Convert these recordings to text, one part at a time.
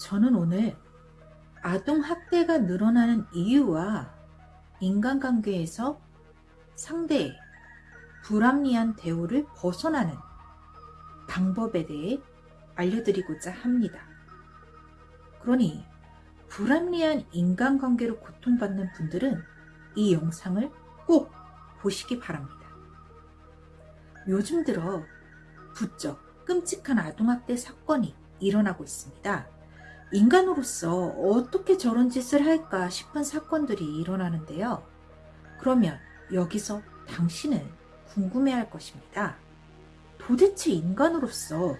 저는 오늘 아동학대가 늘어나는 이유와 인간관계에서 상대의 불합리한 대우를 벗어나는 방법에 대해 알려드리고자 합니다. 그러니 불합리한 인간관계로 고통받는 분들은 이 영상을 꼭 보시기 바랍니다. 요즘 들어 부쩍 끔찍한 아동학대 사건이 일어나고 있습니다. 인간으로서 어떻게 저런 짓을 할까 싶은 사건들이 일어나는데요. 그러면 여기서 당신은 궁금해할 것입니다. 도대체 인간으로서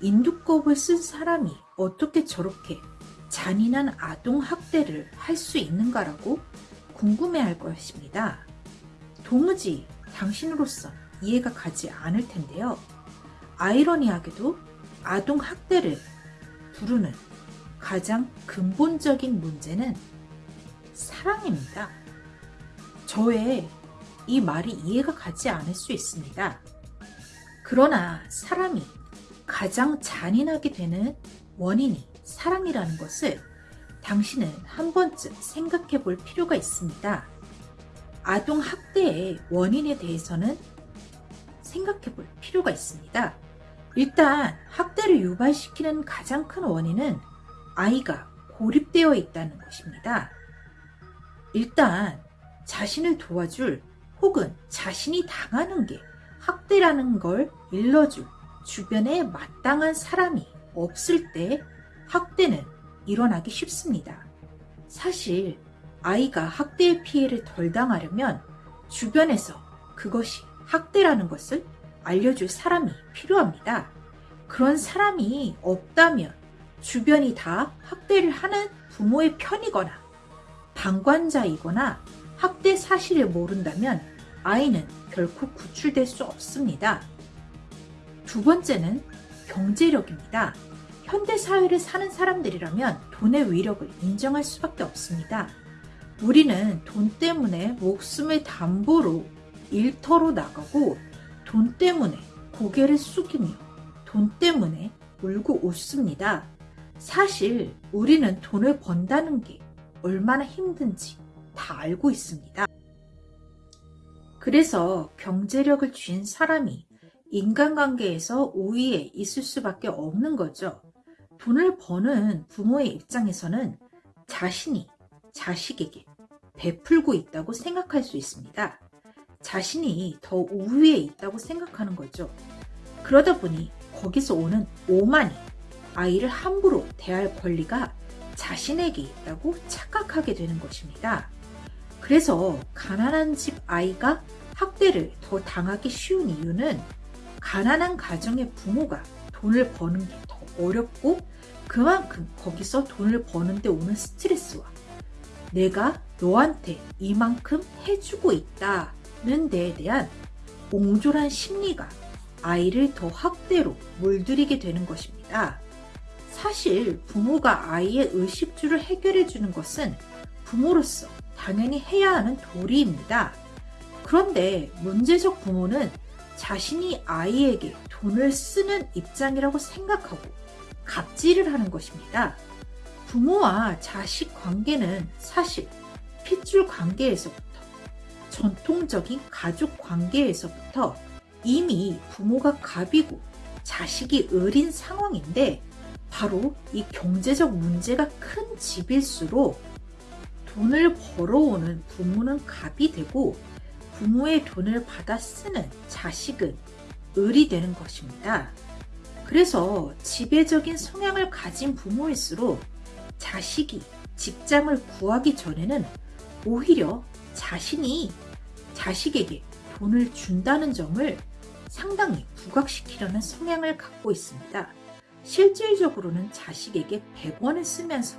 인두껍을 쓴 사람이 어떻게 저렇게 잔인한 아동 학대를 할 수 있는가라고 궁금해할 것입니다. 도무지 당신으로서 이해가 가지 않을 텐데요. 아이러니하게도 아동 학대를 부르는 가장 근본적인 문제는 사랑입니다. 저의 이 말이 이해가 가지 않을 수 있습니다. 그러나 사람이 가장 잔인하게 되는 원인이 사랑이라는 것을 당신은 한 번쯤 생각해 볼 필요가 있습니다. 아동 학대의 원인에 대해서는 생각해 볼 필요가 있습니다. 일단 학대를 유발시키는 가장 큰 원인은 아이가 고립되어 있다는 것입니다. 일단 자신을 도와줄 혹은 자신이 당하는 게 학대라는 걸 일러줄 주변에 마땅한 사람이 없을 때 학대는 일어나기 쉽습니다. 사실 아이가 학대의 피해를 덜 당하려면 주변에서 그것이 학대라는 것을 알려줄 사람이 필요합니다. 그런 사람이 없다면 주변이 다 학대를 하는 부모의 편이거나 방관자이거나 학대 사실을 모른다면 아이는 결코 구출될 수 없습니다. 두 번째는 경제력입니다. 현대사회를 사는 사람들이라면 돈의 위력을 인정할 수밖에 없습니다. 우리는 돈 때문에 목숨을 담보로 일터로 나가고 돈 때문에 고개를 숙이며 돈 때문에 울고 웃습니다. 사실 우리는 돈을 번다는 게 얼마나 힘든지 다 알고 있습니다. 그래서 경제력을 쥔 사람이 인간관계에서 우위에 있을 수밖에 없는 거죠. 돈을 버는 부모의 입장에서는 자신이 자식에게 베풀고 있다고 생각할 수 있습니다. 자신이 더 우위에 있다고 생각하는 거죠. 그러다 보니 거기서 오는 오만이 아이를 함부로 대할 권리가 자신에게 있다고 착각하게 되는 것입니다. 그래서 가난한 집 아이가 학대를 더 당하기 쉬운 이유는 가난한 가정의 부모가 돈을 버는 게 더 어렵고 그만큼 거기서 돈을 버는데 오는 스트레스와 내가 너한테 이만큼 해주고 있다는 데에 대한 옹졸한 심리가 아이를 더 학대로 물들이게 되는 것입니다. 사실 부모가 아이의 의식주를 해결해 주는 것은 부모로서 당연히 해야 하는 도리입니다. 그런데 문제적 부모는 자신이 아이에게 돈을 쓰는 입장이라고 생각하고 갑질을 하는 것입니다. 부모와 자식 관계는 사실 핏줄 관계에서부터 전통적인 가족 관계에서부터 이미 부모가 갑이고 자식이 을인 상황인데 바로 이 경제적 문제가 큰 집일수록 돈을 벌어오는 부모는 갑이 되고 부모의 돈을 받아 쓰는 자식은 을이 되는 것입니다. 그래서 지배적인 성향을 가진 부모일수록 자식이 직장을 구하기 전에는 오히려 자신이 자식에게 돈을 준다는 점을 상당히 부각시키려는 성향을 갖고 있습니다. 실질적으로는 자식에게 100원을 쓰면서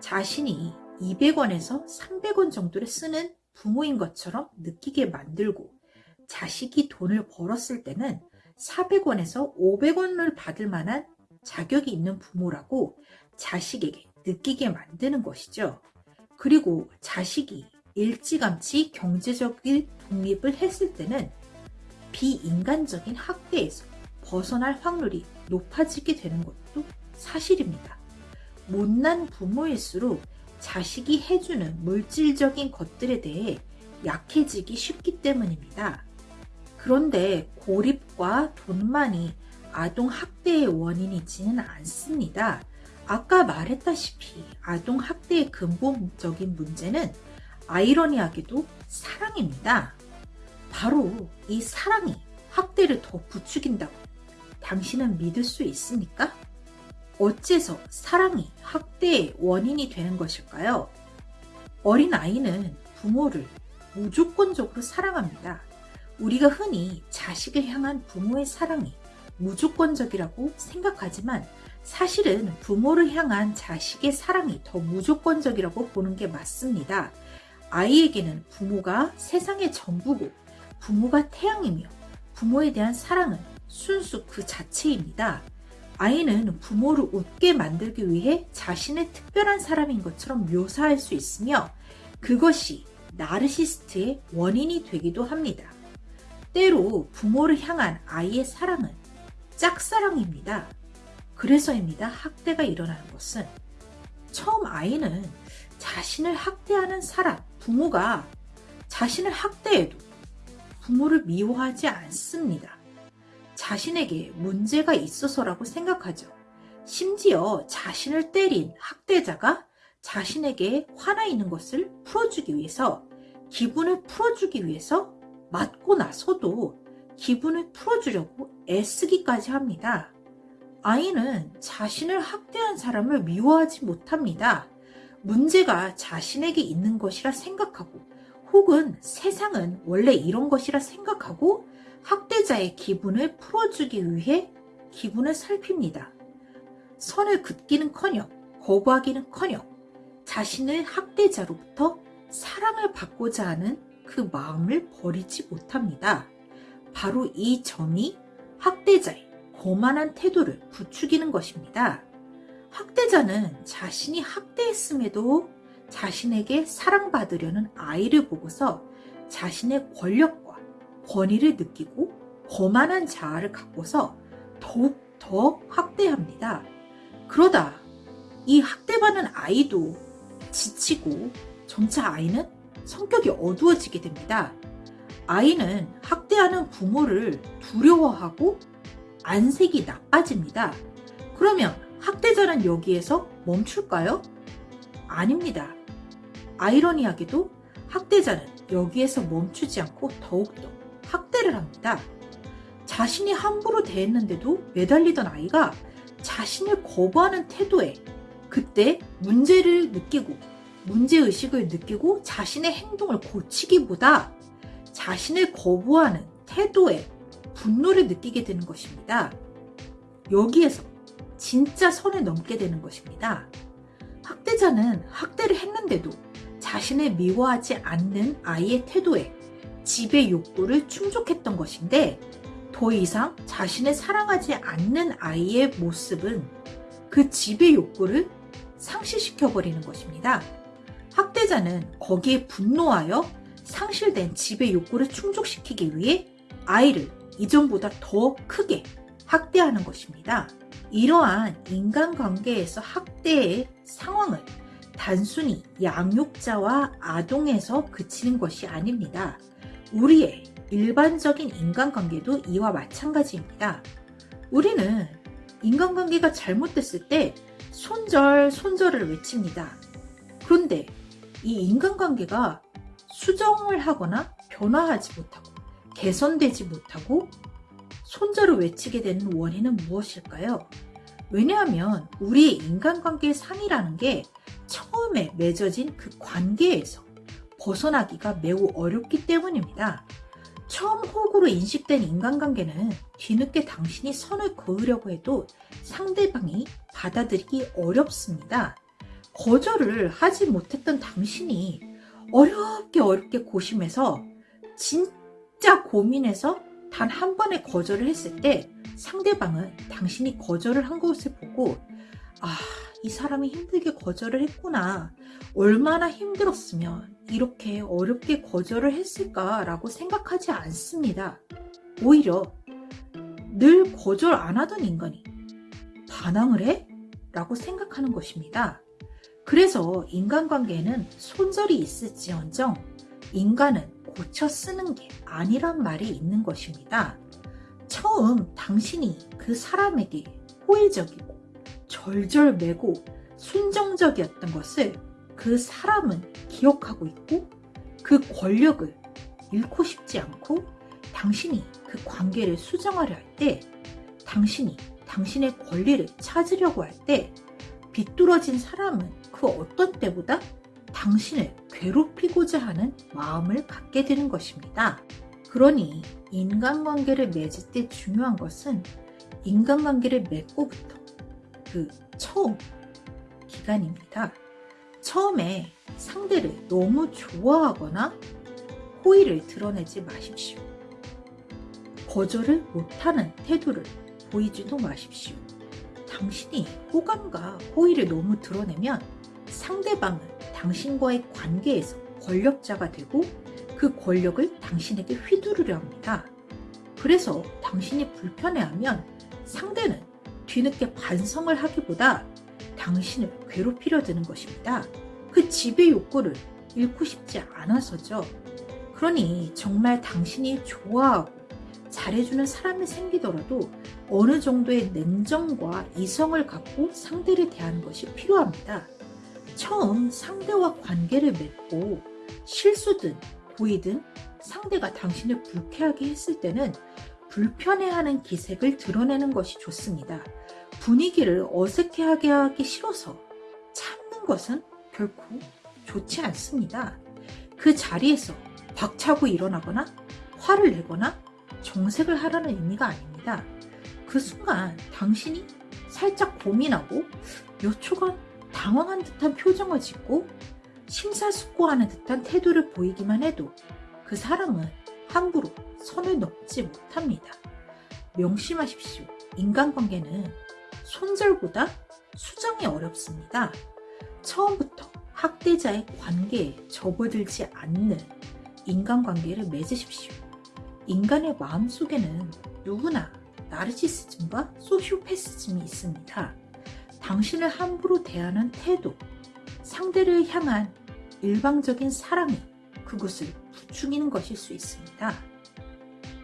자신이 200원에서 300원 정도를 쓰는 부모인 것처럼 느끼게 만들고 자식이 돈을 벌었을 때는 400원에서 500원을 받을 만한 자격이 있는 부모라고 자식에게 느끼게 만드는 것이죠. 그리고 자식이 일찌감치 경제적인 독립을 했을 때는 비인간적인 학대에서 벗어날 확률이 높아지게 되는 것도 사실입니다. 못난 부모일수록 자식이 해주는 물질적인 것들에 대해 약해지기 쉽기 때문입니다. 그런데 고립과 돈만이 아동 학대의 원인이지는 않습니다. 아까 말했다시피 아동 학대의 근본적인 문제는 아이러니하게도 사랑입니다. 바로 이 사랑이 학대를 더 부추긴다고 당신은 믿을 수 있습니까? 어째서 사랑이 학대의 원인이 되는 것일까요? 어린 아이는 부모를 무조건적으로 사랑합니다. 우리가 흔히 자식을 향한 부모의 사랑이 무조건적이라고 생각하지만 사실은 부모를 향한 자식의 사랑이 더 무조건적이라고 보는 게 맞습니다. 아이에게는 부모가 세상의 전부고 부모가 태양이며 부모에 대한 사랑은 순수 그 자체입니다. 아이는 부모를 웃게 만들기 위해 자신의 특별한 사람인 것처럼 묘사할 수 있으며 그것이 나르시스트의 원인이 되기도 합니다. 때로 부모를 향한 아이의 사랑은 짝사랑입니다. 그래서입니다. 학대가 일어나는 것은 처음 아이는 자신을 학대하는 사람, 부모가 자신을 학대해도 부모를 미워하지 않습니다. 자신에게 문제가 있어서라고 생각하죠. 심지어 자신을 때린 학대자가 자신에게 화나 있는 것을 풀어주기 위해서 기분을 풀어주기 위해서 맞고 나서도 기분을 풀어주려고 애쓰기까지 합니다. 아이는 자신을 학대한 사람을 미워하지 못합니다. 문제가 자신에게 있는 것이라 생각하고 혹은 세상은 원래 이런 것이라 생각하고 학대자의 기분을 풀어주기 위해 기분을 살핍니다. 선을 긋기는커녕 거부하기는커녕 자신을 학대자로부터 사랑을 받고자 하는 그 마음을 버리지 못합니다. 바로 이 점이 학대자의 거만한 태도를 부추기는 것입니다. 학대자는 자신이 학대했음에도 자신에게 사랑받으려는 아이를 보고서 자신의 권력과 권위를 느끼고 거만한 자아를 갖고서 더욱 더 학대합니다. 그러다 이 학대받는 아이도 지치고 점차 아이는 성격이 어두워지게 됩니다. 아이는 학대하는 부모를 두려워하고 안색이 나빠집니다. 그러면 학대자는 여기에서 멈출까요? 아닙니다. 아이러니하게도 학대자는 여기에서 멈추지 않고 더욱더 학대를 합니다. 자신이 함부로 대했는데도 매달리던 아이가 자신을 거부하는 태도에 그때 문제를 느끼고 문제의식을 느끼고 자신의 행동을 고치기보다 자신을 거부하는 태도에 분노를 느끼게 되는 것입니다. 여기에서 진짜 선을 넘게 되는 것입니다. 학대자는 학대를 했는데도 자신을 미워하지 않는 아이의 태도에 집의 욕구를 충족했던 것인데 더 이상 자신을 사랑하지 않는 아이의 모습은 그 집의 욕구를 상실시켜버리는 것입니다. 학대자는 거기에 분노하여 상실된 집의 욕구를 충족시키기 위해 아이를 이전보다 더 크게 학대하는 것입니다. 이러한 인간관계에서 학대의 상황은 단순히 양육자와 아동에서 그치는 것이 아닙니다. 우리의 일반적인 인간관계도 이와 마찬가지입니다. 우리는 인간관계가 잘못됐을 때 손절, 손절을 외칩니다. 그런데 이 인간관계가 수정을 하거나 변화하지 못하고 개선되지 못하고 손절을 외치게 되는 원인은 무엇일까요? 왜냐하면 우리의 인간관계의 상이라는 게 처음에 맺어진 그 관계에서 벗어나기가 매우 어렵기 때문입니다. 처음 호구로 인식된 인간관계는 뒤늦게 당신이 선을 그으려고 해도 상대방이 받아들이기 어렵습니다. 거절을 하지 못했던 당신이 어렵게 어렵게 고심해서 진짜 고민해서 단 한 번의 거절을 했을 때 상대방은 당신이 거절을 한 것을 보고 아, 이 사람이 힘들게 거절을 했구나. 얼마나 힘들었으면 이렇게 어렵게 거절을 했을까라고 생각하지 않습니다. 오히려 늘 거절 안 하던 인간이 반항을 해? 라고 생각하는 것입니다. 그래서 인간관계에는 손절이 있을지언정 인간은 고쳐 쓰는 게 아니란 말이 있는 것입니다. 처음 당신이 그 사람에게 호의적이고 절절매고 순정적이었던 것을 그 사람은 기억하고 있고 그 권력을 잃고 싶지 않고 당신이 그 관계를 수정하려 할 때 당신이 당신의 권리를 찾으려고 할 때 비뚤어진 사람은 그 어떤 때보다 당신을 괴롭히고자 하는 마음을 갖게 되는 것입니다. 그러니 인간관계를 맺을 때 중요한 것은 인간관계를 맺고부터 그 처음 기간입니다. 처음에 상대를 너무 좋아하거나 호의를 드러내지 마십시오. 거절을 못하는 태도를 보이지도 마십시오. 당신이 호감과 호의를 너무 드러내면 상대방은 당신과의 관계에서 권력자가 되고 그 권력을 당신에게 휘두르려 합니다. 그래서 당신이 불편해하면 상대는 뒤늦게 반성을 하기보다 당신을 괴롭히려 드는 것입니다. 그 지배 욕구를 잃고 싶지 않아서죠. 그러니 정말 당신이 좋아하고 잘해주는 사람이 생기더라도 어느 정도의 냉정과 이성을 갖고 상대를 대하는 것이 필요합니다. 처음 상대와 관계를 맺고 실수든 고의든 상대가 당신을 불쾌하게 했을 때는 불편해하는 기색을 드러내는 것이 좋습니다. 분위기를 어색해하게 하기 싫어서 참는 것은 결코 좋지 않습니다. 그 자리에서 박차고 일어나거나 화를 내거나 정색을 하라는 의미가 아닙니다. 그 순간 당신이 살짝 고민하고 몇 초간 당황한 듯한 표정을 짓고 심사숙고하는 듯한 태도를 보이기만 해도 그 사람은 함부로 선을 넘지 못합니다. 명심하십시오. 인간관계는 손절보다 수정이 어렵습니다. 처음부터 학대자의 관계에 접어들지 않는 인간관계를 맺으십시오. 인간의 마음속에는 누구나 나르시시즘과 소시오패시즘이 있습니다. 당신을 함부로 대하는 태도, 상대를 향한 일방적인 사랑이 그것을 부추기는 것일 수 있습니다.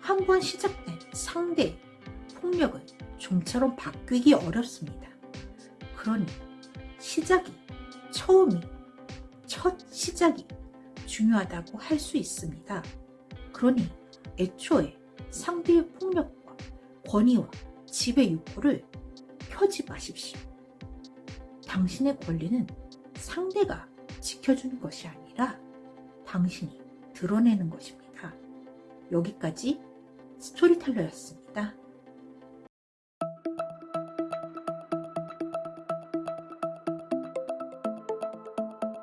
한 번 시작된 상대 폭력은 좀처럼 바뀌기 어렵습니다. 그러니 시작이 처음이 첫 시작이 중요하다고 할 수 있습니다. 그러니 애초에 상대의 폭력과 권위와 지배 욕구를 펴지 마십시오. 당신의 권리는 상대가 지켜주는 것이 아니라 당신이 드러내는 것입니다. 여기까지 스토리텔러였습니다.